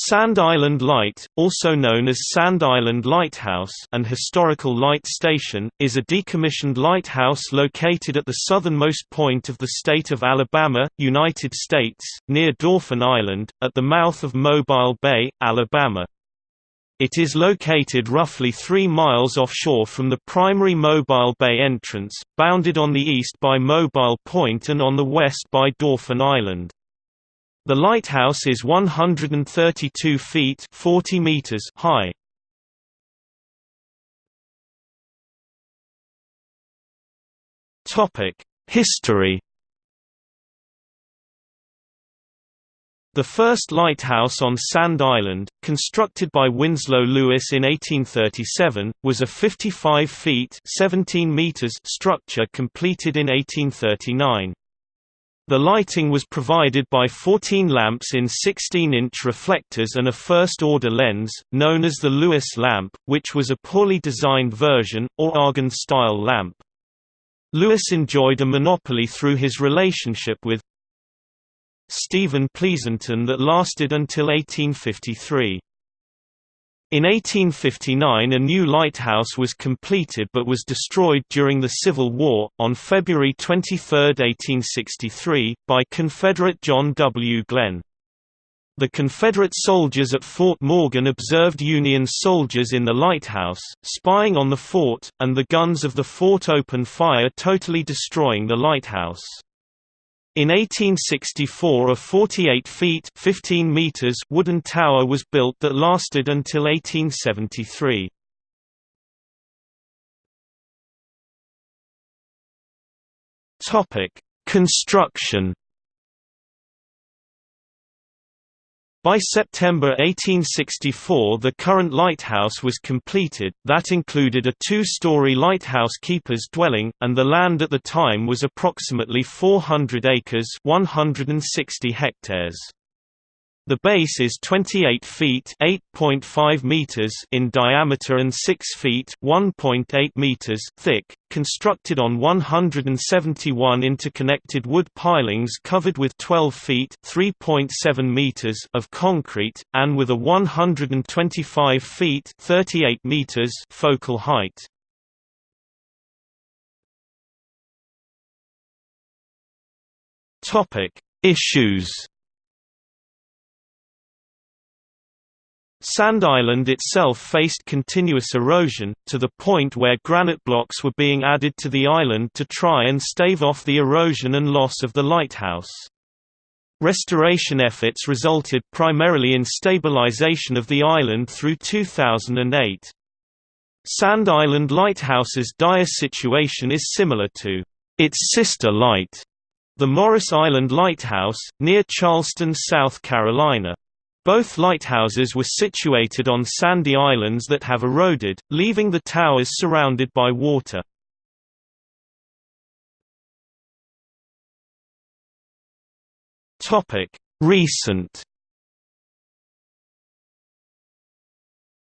Sand Island Light, also known as Sand Island Lighthouse and Historical Light Station, is a decommissioned lighthouse located at the southernmost point of the state of Alabama, United States, near Dauphin Island, at the mouth of Mobile Bay, Alabama. It is located roughly 3 miles offshore from the primary Mobile Bay entrance, bounded on the east by Mobile Point and on the west by Dauphin Island. The lighthouse is 132 feet 40 meters high. History The first lighthouse on Sand Island, constructed by Winslow Lewis in 1837, was a 55 feet 17 meters structure completed in 1839. The lighting was provided by 14 lamps in 16-inch reflectors and a first-order lens, known as the Lewis lamp, which was a poorly designed version, or Argand-style lamp. Lewis enjoyed a monopoly through his relationship with Stephen Pleasonton that lasted until 1853. In 1859 a new lighthouse was completed but was destroyed during the Civil War, on February 23, 1863, by Confederate John W. Glenn. The Confederate soldiers at Fort Morgan observed Union soldiers in the lighthouse, spying on the fort, and the guns of the fort opened fire totally destroying the lighthouse. In 1864 a 48 feet 15 meters wooden tower was built that lasted until 1873. Topic: Construction By September 1864 the current lighthouse was completed, that included a two-story lighthouse keeper's dwelling, and the land at the time was approximately 400 acres 160 hectares. The base is 28 feet (8.5 meters) in diameter and 6 feet (1.8 meters) thick, constructed on 171 interconnected wood pilings covered with 12 feet (3.7 meters) of concrete and with a 125 feet (38 meters) focal height. Topic: Issues Sand Island itself faced continuous erosion, to the point where granite blocks were being added to the island to try and stave off the erosion and loss of the lighthouse. Restoration efforts resulted primarily in stabilization of the island through 2008. Sand Island Lighthouse's dire situation is similar to its sister light, the Morris Island Lighthouse, near Charleston, South Carolina. Both lighthouses were situated on sandy islands that have eroded, leaving the towers surrounded by water. Recent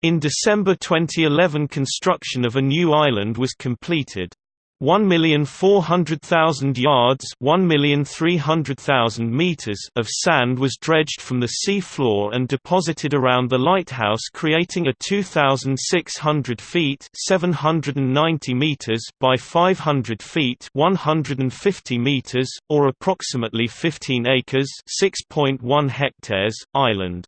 In December 2011 construction of a new island was completed. 1,400,000 yards 1,300,000 meters of sand was dredged from the sea floor and deposited around the lighthouse creating a 2,600 feet 790 meters by 500 feet 150 meters, or approximately 15 acres 6.1 hectares, island.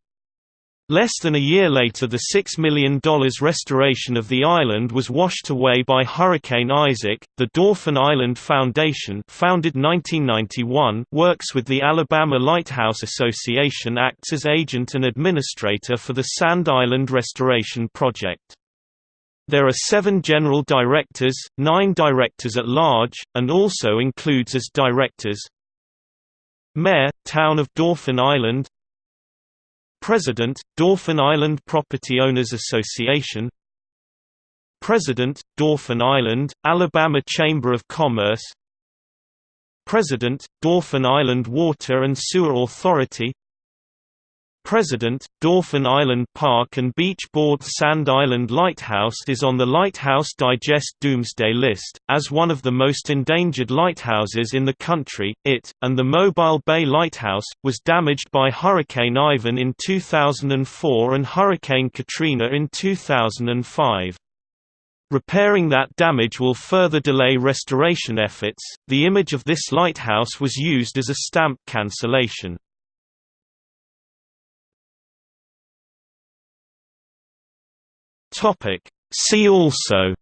Less than a year later the $6 million restoration of the island was washed away by Hurricane Isaac. The Dauphin Island Foundation founded 1991 works with the Alabama Lighthouse Association acts as agent and administrator for the Sand Island Restoration Project. There are seven general directors, nine directors at large, and also includes as directors Mayor, Town of Dauphin Island President, Dauphin Island Property Owners Association President, Dauphin Island, Alabama Chamber of Commerce President, Dauphin Island Water and Sewer Authority President, Dauphin Island Park and Beach Board Sand Island Lighthouse is on the Lighthouse Digest Doomsday List. As one of the most endangered lighthouses in the country, it, and the Mobile Bay Lighthouse, was damaged by Hurricane Ivan in 2004 and Hurricane Katrina in 2005. Repairing that damage will further delay restoration efforts. The image of this lighthouse was used as a stamp cancellation. Topic See also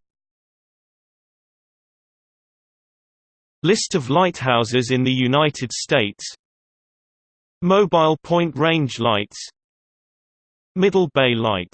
List of lighthouses in the United States Mobile Point Range Lights Middle Bay Light